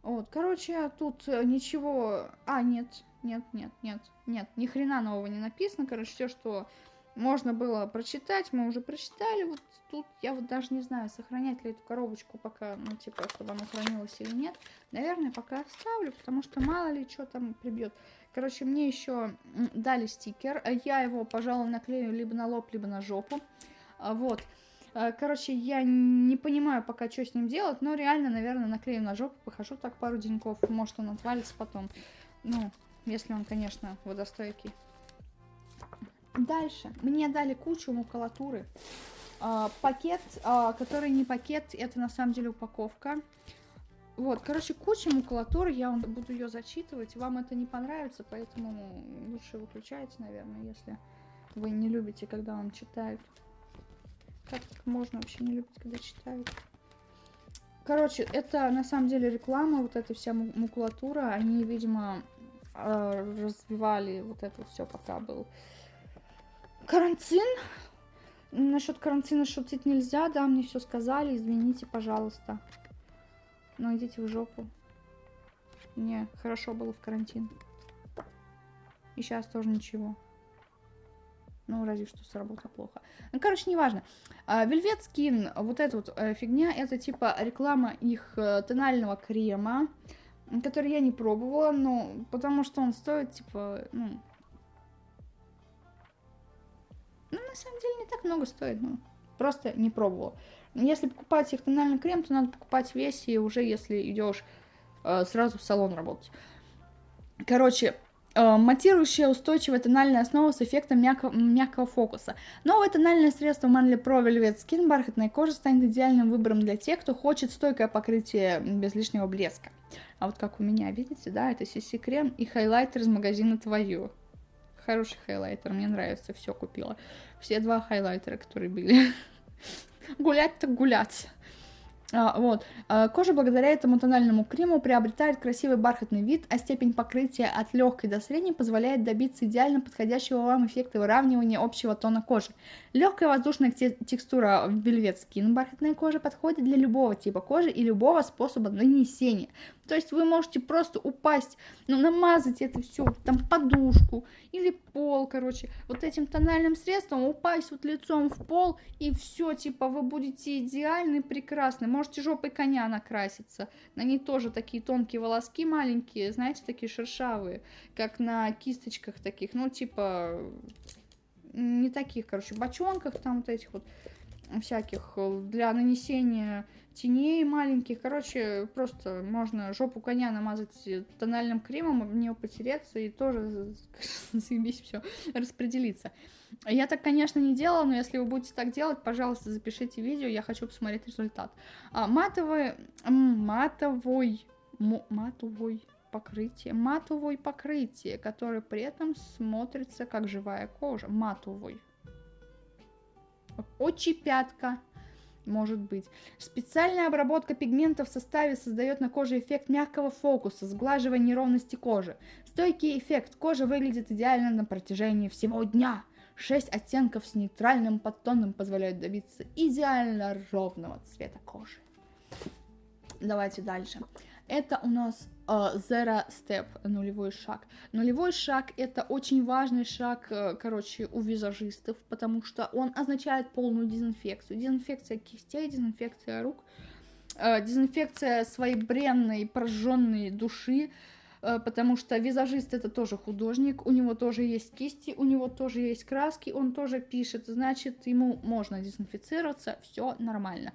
Вот, короче, тут ничего... А, нет, нет, нет, нет, нет, ни хрена нового не написано. Короче, все, что можно было прочитать, мы уже прочитали. Вот тут я вот даже не знаю, сохранять ли эту коробочку пока, ну, типа, чтобы она хранилась или нет. Наверное, пока оставлю, потому что мало ли что там прибьет. Короче, мне еще дали стикер. Я его, пожалуй, наклею либо на лоб, либо на жопу. А, вот. А, короче, я не понимаю пока, что с ним делать, но реально, наверное, наклею на жопу, похожу так пару деньков. Может, он отвалится потом. Ну, если он, конечно, водостойкий. Дальше. Мне дали кучу макулатуры. А, пакет, а, который не пакет, это на самом деле упаковка. Вот, короче, куча макулатуры, я вам буду ее зачитывать. Вам это не понравится, поэтому лучше выключайте, наверное, если вы не любите, когда вам читают. Как можно вообще не любить, когда читают? Короче, это на самом деле реклама, вот эта вся макулатура. Они, видимо, а, развивали вот это все, пока был карантин. Насчет карантина шутить нельзя, да, мне все сказали, извините, пожалуйста. Ну, идите в жопу. Мне хорошо было в карантин. И сейчас тоже ничего. Ну, разве что с работы плохо. Ну, короче, неважно. Вельвет Скин, вот эта вот э, фигня, это типа реклама их э, тонального крема, который я не пробовала, но потому что он стоит, типа, ну... Ну, на самом деле, не так много стоит, ну, просто не пробовала. Если покупать их тональный крем, то надо покупать весь, и уже если идешь э, сразу в салон работать. Короче, э, матирующая устойчивая тональная основа с эффектом мягкого, мягкого фокуса. Новое тональное средство Manly Pro Velvet Skin бархатной кожи станет идеальным выбором для тех, кто хочет стойкое покрытие без лишнего блеска. А вот как у меня, видите, да, это CC крем и хайлайтер из магазина Твою. Хороший хайлайтер, мне нравится, все купила. Все два хайлайтера, которые были. гулять так гулять. А, вот. А, кожа благодаря этому тональному крему приобретает красивый бархатный вид, а степень покрытия от легкой до средней позволяет добиться идеально подходящего вам эффекта выравнивания общего тона кожи. Легкая воздушная текстура Velvet Skin бархатной кожи подходит для любого типа кожи и любого способа нанесения. То есть вы можете просто упасть, ну, намазать это все, там, подушку или пол, короче, вот этим тональным средством упасть вот лицом в пол, и все, типа, вы будете идеальны, прекрасны. Можете жопой коня накраситься. На ней тоже такие тонкие волоски маленькие, знаете, такие шершавые, как на кисточках таких, ну, типа, не таких, короче, бочонках там вот этих вот всяких для нанесения теней маленьких. Короче, просто можно жопу коня намазать тональным кремом, об нее потереться и тоже заебись все распределиться. Я так, конечно, не делала, но если вы будете так делать, пожалуйста, запишите видео, я хочу посмотреть результат. А, матовый, матовый, матовый покрытие, матовое покрытие, которое при этом смотрится как живая кожа, матовый. Очи пятка может быть. Специальная обработка пигмента в составе создает на коже эффект мягкого фокуса, сглаживая неровности кожи. Стойкий эффект кожи выглядит идеально на протяжении всего дня. Шесть оттенков с нейтральным подтоном позволяют добиться идеально ровного цвета кожи. Давайте дальше. Это у нас uh, zero step, нулевой шаг. Нулевой шаг это очень важный шаг, uh, короче, у визажистов, потому что он означает полную дезинфекцию. Дезинфекция кистей, дезинфекция рук, uh, дезинфекция своей бренной, прожженной души, потому что визажист это тоже художник, у него тоже есть кисти, у него тоже есть краски, он тоже пишет, значит, ему можно дезинфицироваться, все нормально.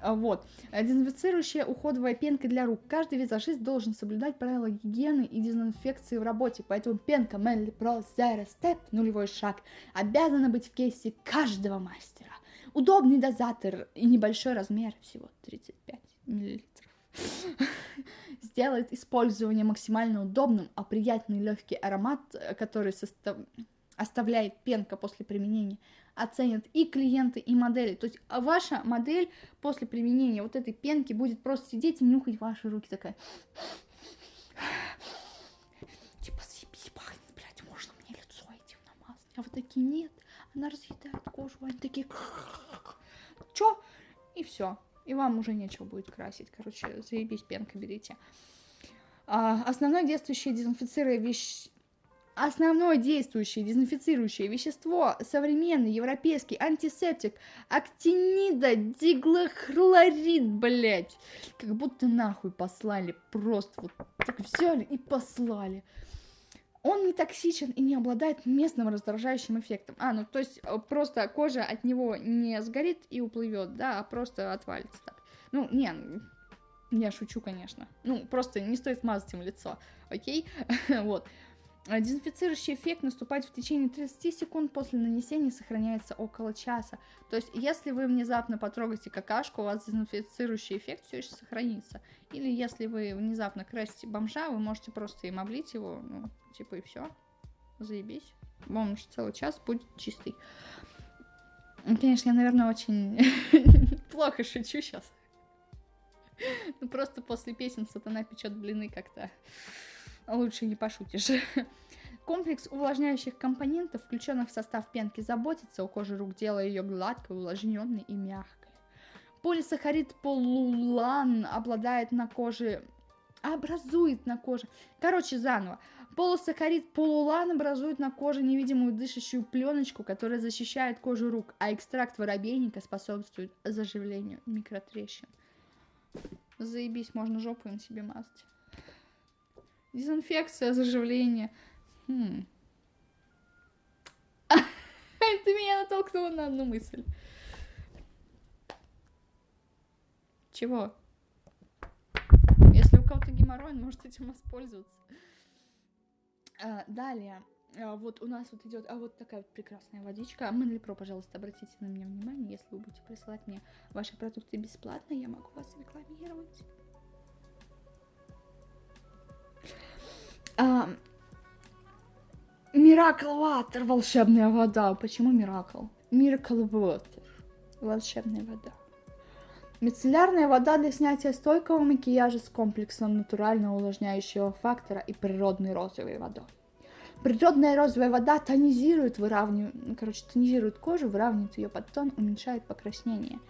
А, вот. Дезинфицирующая уходовая пенка для рук. Каждый визажист должен соблюдать правила гигиены и дезинфекции в работе, поэтому пенка Melly Pro Zero Step, нулевой шаг, обязана быть в кейсе каждого мастера. Удобный дозатор и небольшой размер, всего 35 миллилитров. Сделает использование максимально удобным, а приятный легкий аромат, который состав... оставляет пенка после применения, оценят и клиенты, и модели. То есть а ваша модель после применения вот этой пенки будет просто сидеть и нюхать ваши руки такая. Типа, съебись, пахнет, блядь, можно мне лицо этим намазать. А вот такие нет, она разъедает кожу, они такие... Чё? И все. И вам уже нечего будет красить. Короче, заебись, пенка берите. А, основное действующее дезинфицируя вещь Основное действующее дезинфицирующее вещество – современный европейский антисептик актинида диглохлорид, блять. Как будто нахуй послали, просто вот так взяли и послали. Он не токсичен и не обладает местным раздражающим эффектом. А, ну то есть э, просто кожа от него не сгорит и уплывет, да, а просто отвалится так. Ну, не, я шучу, конечно. Ну, просто не стоит мазать им лицо, окей? вот. Дезинфицирующий эффект наступает в течение 30 секунд после нанесения и сохраняется около часа. То есть, если вы внезапно потрогаете какашку, у вас дезинфицирующий эффект все еще сохранится. Или если вы внезапно красите бомжа, вы можете просто им облить его, ну, типа и все. Заебись. Бомж целый час будет чистый. Конечно, я, наверное, очень плохо шучу сейчас. Ну, просто после песен сатана печет блины как-то лучше не пошутишь. Комплекс увлажняющих компонентов, включенных в состав пенки, заботится о коже рук, делая ее гладкой, увлажненной и мягкой. Полисахарид полулан обладает на коже образует на коже. Короче, заново. Полусахарид полулан образует на коже невидимую дышащую пленочку, которая защищает кожу рук, а экстракт воробейника способствует заживлению микротрещин. Заебись, можно жопу им себе мазать. Дезинфекция, заживление. Хм. Ты меня натолкнула на одну мысль. Чего? Если у кого-то геморрой, он может этим воспользоваться. А, далее. А, вот у нас вот идет, а вот такая вот прекрасная водичка. Мэнли Про, пожалуйста, обратите на меня внимание. Если вы будете присылать мне ваши продукты бесплатно, я могу вас рекламировать. Миракл Water, волшебная вода. Почему Миракл? Миракл Water, волшебная вода. Мицеллярная вода для снятия стойкого макияжа с комплексом натурального увлажняющего фактора и природной розовой водой. Природная розовая вода тонизирует, выравнивает, ну, короче, тонизирует кожу, выравнивает ее подтон, уменьшает покраснение –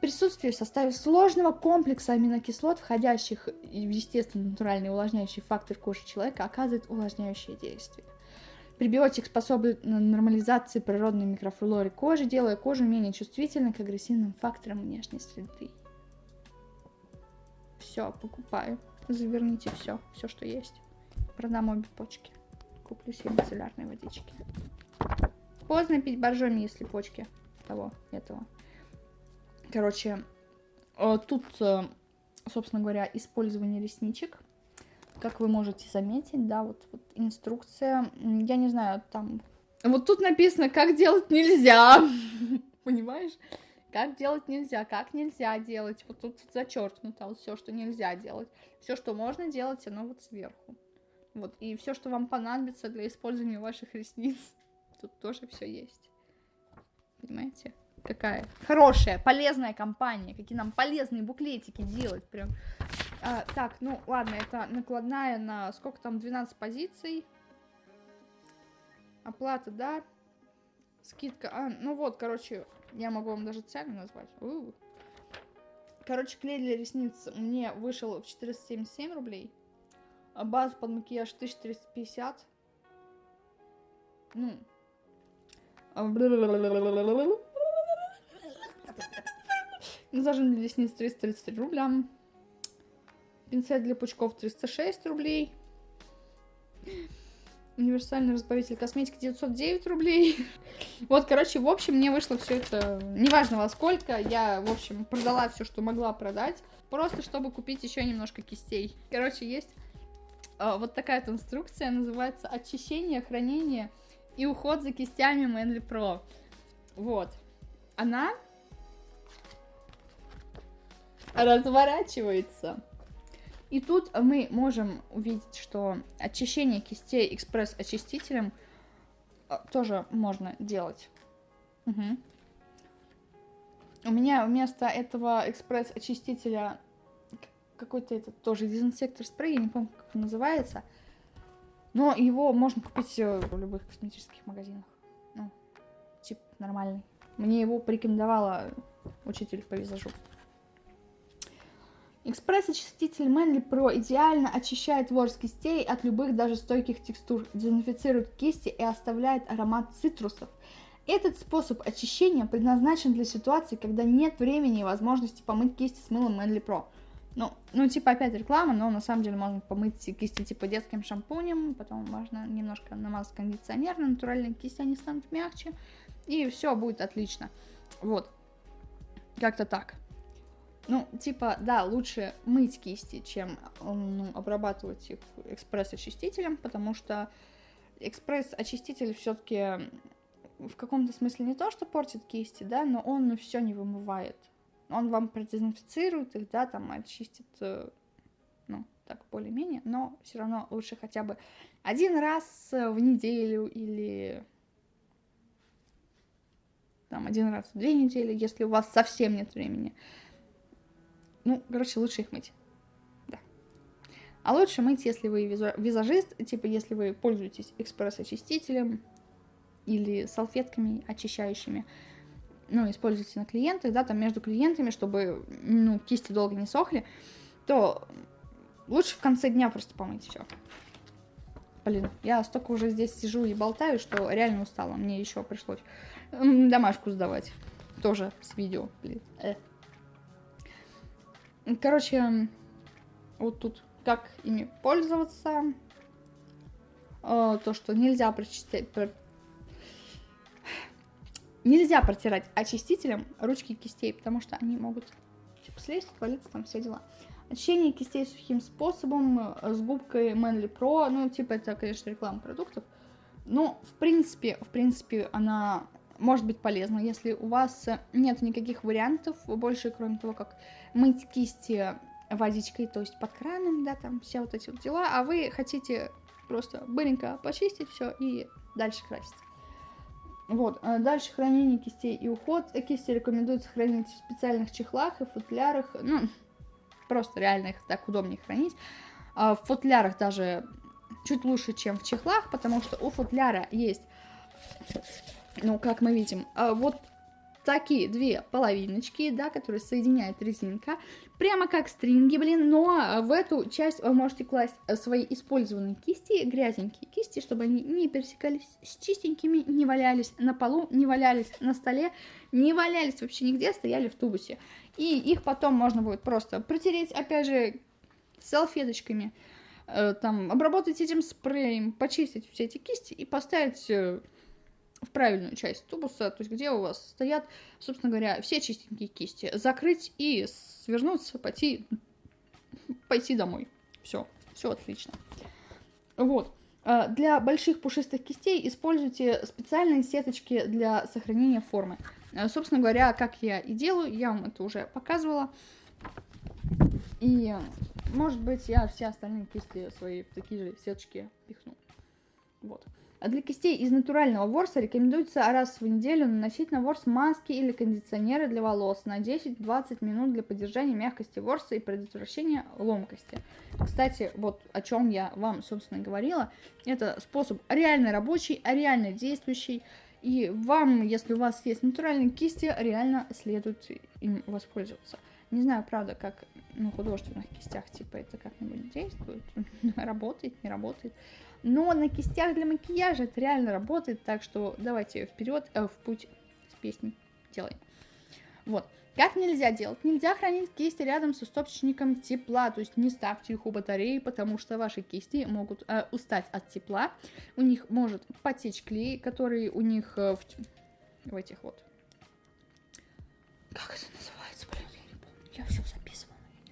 Присутствие в составе сложного комплекса аминокислот, входящих в естественный натуральный увлажняющий фактор кожи человека, оказывает увлажняющее действие. Пребиотик способен нормализации природной микрофлоры кожи, делая кожу менее чувствительной к агрессивным факторам внешней среды. Все, покупаю. Заверните все, все, что есть. Продам обе почки. Куплю себе мицеллярной водички. Поздно пить боржоми, если почки того, этого. Короче, э, тут, э, собственно говоря, использование ресничек. Как вы можете заметить, да, вот, вот инструкция. Я не знаю, там... Вот тут написано, как делать нельзя. Понимаешь? Как делать нельзя, как нельзя делать. Вот тут зачеркнуто вот все, что нельзя делать. Все, что можно делать, оно вот сверху. Вот, и все, что вам понадобится для использования ваших ресниц, тут тоже все есть. Понимаете? Какая хорошая, полезная компания, какие нам полезные буклетики делать, прям. А, так, ну ладно, это накладная на сколько там, 12 позиций. Оплата, да. Скидка, а, ну вот, короче, я могу вам даже цену назвать. У -у. Короче, клей для ресниц мне вышел в 477 рублей. А база под макияж 1350. Ну. Зажим для ресниц 333 рубля. Пинцет для пучков 306 рублей. Универсальный разбавитель косметики 909 рублей. Вот, короче, в общем, мне вышло все это, неважно во сколько, я, в общем, продала все, что могла продать, просто чтобы купить еще немножко кистей. Короче, есть э, вот такая инструкция, называется «Очищение, хранение и уход за кистями Manly Pro». Вот. Она разворачивается. И тут мы можем увидеть, что очищение кистей экспресс-очистителем а, тоже можно делать. Угу. У меня вместо этого экспресс-очистителя какой-то этот тоже дезинсектор спрей, я не помню, как он называется. Но его можно купить э, в любых косметических магазинах. Ну, тип нормальный. Мне его порекомендовала учитель по визажу. Экспресс-очиститель Manly Pro идеально очищает ворс кистей от любых даже стойких текстур, дезинфицирует кисти и оставляет аромат цитрусов. Этот способ очищения предназначен для ситуации, когда нет времени и возможности помыть кисти с мылом Manly Pro. Ну, ну, типа опять реклама, но на самом деле можно помыть кисти типа детским шампунем, потом можно немножко намазать кондиционер на натуральные кисти, они станут мягче, и все будет отлично. Вот, как-то так. Ну, типа, да, лучше мыть кисти, чем ну, обрабатывать их экспресс-очистителем, потому что экспресс-очиститель все-таки в каком-то смысле не то, что портит кисти, да, но он все не вымывает. Он вам продезинфицирует их, да, там очистит, э, ну, так более-менее, но все равно лучше хотя бы один раз в неделю или там один раз в две недели, если у вас совсем нет времени. Ну, короче, лучше их мыть. А лучше мыть, если вы визажист, типа если вы пользуетесь экспресс-очистителем или салфетками очищающими, ну, используете на клиентах, да, там между клиентами, чтобы, ну, кисти долго не сохли, то лучше в конце дня просто помыть все. Блин, я столько уже здесь сижу и болтаю, что реально устала. Мне еще пришлось домашку сдавать. Тоже с видео, блин. Э. Короче, вот тут как ими пользоваться. Э, то, что нельзя прочистить... Про... Нельзя протирать очистителем ручки кистей, потому что они могут типа, слезть, отвалиться, там все дела. Очищение кистей сухим способом э, с губкой Manly Pro. Ну, типа, это, конечно, реклама продуктов. Но, в принципе, в принципе, она может быть полезно, если у вас нет никаких вариантов больше, кроме того, как мыть кисти водичкой, то есть под краном, да, там все вот эти вот дела, а вы хотите просто быренько почистить все и дальше красить. Вот, а дальше хранение кистей и уход. Кисти рекомендуется хранить в специальных чехлах и футлярах, ну, просто реально их так удобнее хранить. А в футлярах даже чуть лучше, чем в чехлах, потому что у футляра есть ну, как мы видим, а, вот такие две половиночки, да, которые соединяет резинка, прямо как стринги, блин, но в эту часть вы можете класть свои использованные кисти, грязненькие кисти, чтобы они не пересекались с чистенькими, не валялись на полу, не валялись на столе, не валялись вообще нигде, стояли в тубусе. И их потом можно будет просто протереть, опять же, салфеточками, э, там, обработать этим спреем, почистить все эти кисти и поставить э, в правильную часть тубуса, то есть где у вас стоят, собственно говоря, все чистенькие кисти. Закрыть и свернуться, пойти, пойти домой. Все, все отлично. Вот. А, для больших пушистых кистей используйте специальные сеточки для сохранения формы. А, собственно говоря, как я и делаю, я вам это уже показывала. И, может быть, я все остальные кисти свои в такие же сеточки пихну. Вот. А для кистей из натурального ворса рекомендуется раз в неделю наносить на ворс маски или кондиционеры для волос на 10-20 минут для поддержания мягкости ворса и предотвращения ломкости. Кстати, вот о чем я вам, собственно, говорила. Это способ реально рабочий, реально действующий. И вам, если у вас есть натуральные кисти, реально следует им воспользоваться. Не знаю, правда, как на художественных кистях, типа, это как-нибудь действует, работает, не работает. Но на кистях для макияжа это реально работает, так что давайте вперед, э, в путь с песней делаем. Вот. Как нельзя делать? Нельзя хранить кисти рядом с источником тепла, то есть не ставьте их у батареи, потому что ваши кисти могут э, устать от тепла, у них может потечь клей, который у них э, в, в этих вот... Как это называется, блин, я не помню, я все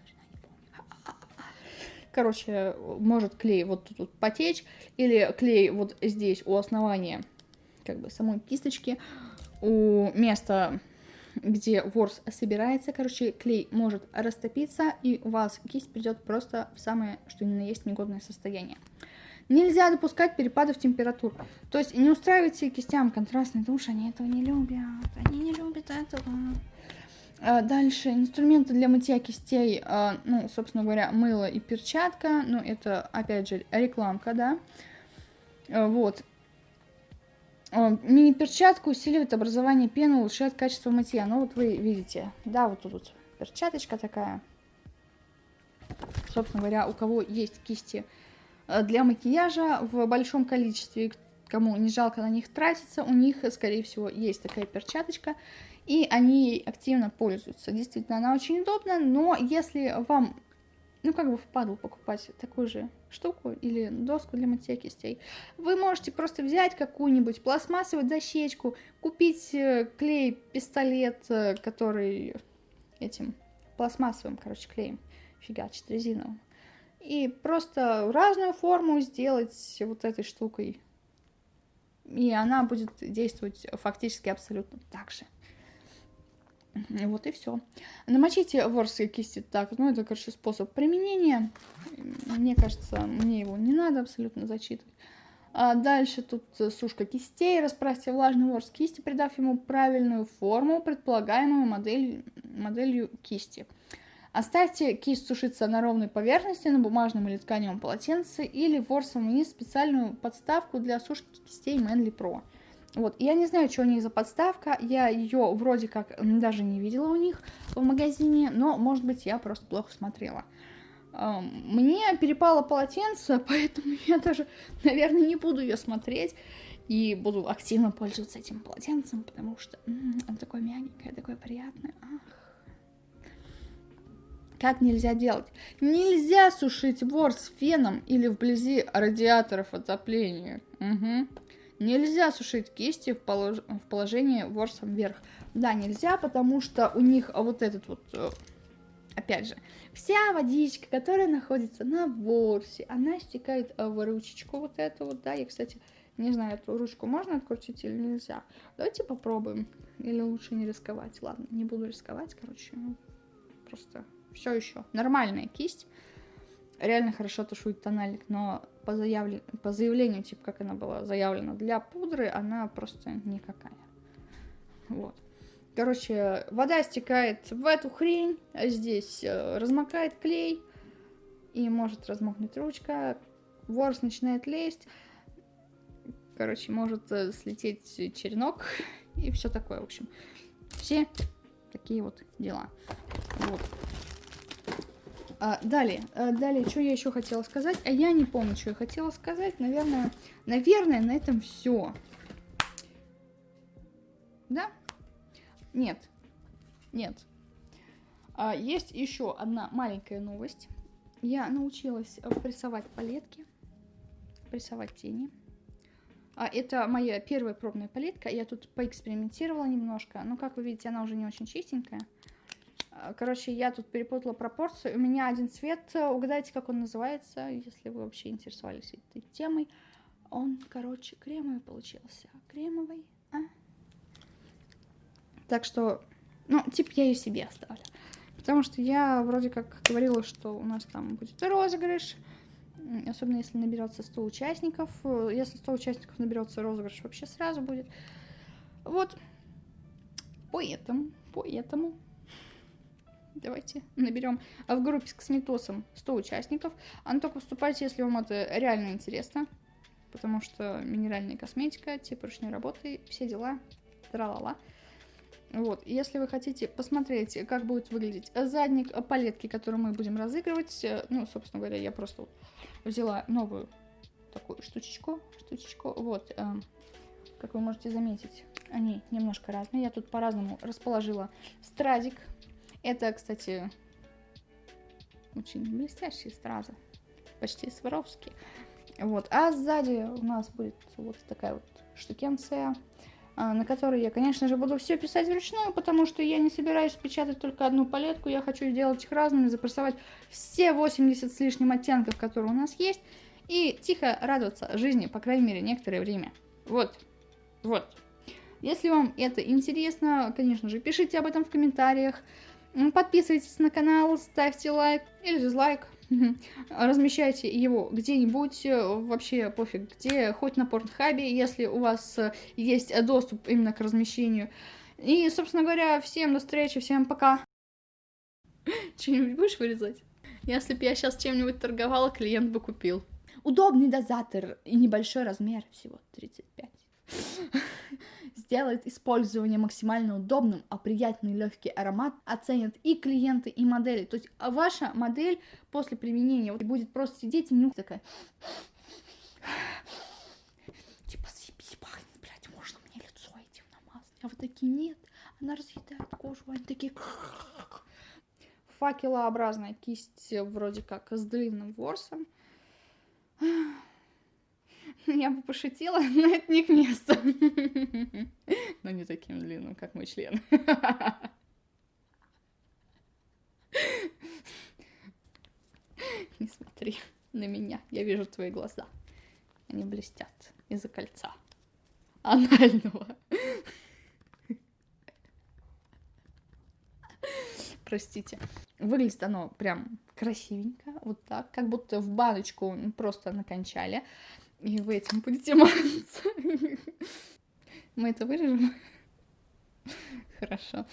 я ни не помню. Короче, может клей вот тут вот потечь, или клей вот здесь у основания, как бы самой кисточки, у места где ворс собирается, короче, клей может растопиться, и у вас кисть придет просто в самое, что ни на есть, негодное состояние. Нельзя допускать перепадов температур. То есть не устраивайте кистям контрастный душ, они этого не любят. Они не любят этого. А, дальше инструменты для мытья кистей, а, ну, собственно говоря, мыло и перчатка. Ну, это, опять же, рекламка, да. А, вот. Мини-перчатка усиливает образование пены, улучшает качество мытья. Ну вот вы видите, да, вот тут вот перчаточка такая. Собственно говоря, у кого есть кисти для макияжа в большом количестве, кому не жалко на них тратиться, у них, скорее всего, есть такая перчаточка, и они ей активно пользуются. Действительно, она очень удобна, но если вам ну, как бы впадло покупать такую же штуку или доску для мытья кистей. Вы можете просто взять какую-нибудь пластмассовую дощечку, купить э, клей, пистолет, э, который этим пластмассовым, короче, клеем фигачит резиновым. И просто разную форму сделать вот этой штукой. И она будет действовать фактически абсолютно так же. Вот и все. Намочите ворсы кисти так. Ну, это, короче, способ применения. Мне кажется, мне его не надо абсолютно зачитывать. А дальше тут сушка кистей. Расправьте влажный ворс кисти, придав ему правильную форму, предполагаемую модель, моделью кисти. Оставьте кисть сушиться на ровной поверхности, на бумажном или тканевом полотенце, или ворсом вниз специальную подставку для сушки кистей Manly Pro. Вот, я не знаю, что у них за подставка, я ее вроде как даже не видела у них в магазине, но, может быть, я просто плохо смотрела. Мне перепало полотенце, поэтому я даже, наверное, не буду ее смотреть и буду активно пользоваться этим полотенцем, потому что оно такое мягенькое, такое приятное. Ах. Как нельзя делать? Нельзя сушить ворс феном или вблизи радиаторов отопления. Угу. Нельзя сушить кисти в, полож... в положении ворсом вверх. Да, нельзя, потому что у них вот этот вот, э, опять же, вся водичка, которая находится на ворсе, она стекает в ручечку вот эту вот, да, я, кстати, не знаю, эту ручку можно открутить или нельзя. Давайте попробуем. Или лучше не рисковать. Ладно, не буду рисковать, короче. Ну, просто все еще. Нормальная кисть. Реально хорошо тушует тональник, но по, заявлен... по заявлению, типа, как она была заявлена для пудры, она просто никакая. Вот. Короче, вода стекает в эту хрень, а здесь э, размокает клей, и может размокнуть ручка, ворс начинает лезть, короче, может э, слететь черенок, и все такое, в общем. Все такие вот дела. Вот. А, далее, а, далее, что я еще хотела сказать? А я не помню, что я хотела сказать. Наверное, наверное, на этом все. Да? Нет. Нет. А, есть еще одна маленькая новость. Я научилась прессовать палетки, прессовать тени. А, это моя первая пробная палетка. Я тут поэкспериментировала немножко. Но, как вы видите, она уже не очень чистенькая. А, короче, я тут перепутала пропорцию. У меня один цвет, э, угадайте, как он называется, если вы вообще интересовались этой темой. Он, короче, кремовый получился. Кремовый, а? Так что, ну, типа я ее себе оставлю. Потому что я вроде как говорила, что у нас там будет розыгрыш. Особенно если наберется 100 участников. Э, если 100 участников наберется, розыгрыш вообще сразу будет. Вот. Поэтому, поэтому Давайте наберем в группе с косметосом 100 участников. А ну только вступайте, если вам это реально интересно. потому что минеральная косметика, типа ручной работы, все дела, тра-ла-ла. Вот, если вы хотите посмотреть, как будет выглядеть задник палетки, которую мы будем разыгрывать, э, ну, собственно говоря, я просто взяла новую такую штучечку, штучечку, вот, э, как вы можете заметить, они немножко разные, я тут по-разному расположила стразик, это, кстати, очень блестящие стразы, почти сваровские, вот, а сзади у нас будет вот такая вот штукенция, а, на которой я, конечно же, буду все писать вручную, потому что я не собираюсь печатать только одну палетку, я хочу сделать их разными, запрессовать все 80 с лишним оттенков, которые у нас есть, и тихо радоваться жизни, по крайней мере, некоторое время. Вот, вот. Если вам это интересно, конечно же, пишите об этом в комментариях, подписывайтесь на канал, ставьте лайк или дизлайк, размещайте его где-нибудь, э, вообще пофиг где, хоть на Порнхабе, если у вас э, есть доступ именно к размещению. И, собственно говоря, всем до встречи, всем пока. Что-нибудь будешь вырезать? Если бы я сейчас чем-нибудь торговала, клиент бы купил. Удобный дозатор и небольшой размер, всего 35 сделает использование максимально удобным, а приятный легкий аромат оценят и клиенты, и модели. То есть ваша модель после применения вот, будет просто сидеть и нюхать такая... Типа, съебись, пахнет, блядь, можно мне лицо этим намазать? А вот такие нет, она разъедает кожу, они такие... Факелообразная кисть вроде как с длинным ворсом. Я бы пошутила, но это не к месту. Но не таким длинным, как мой член. Не смотри на меня, я вижу твои глаза. Они блестят из-за кольца анального. Простите. Выглядит оно прям красивенько, вот так, как будто в баночку просто накончали. И вы этим будете мазаться. Мы это вырежем? Хорошо.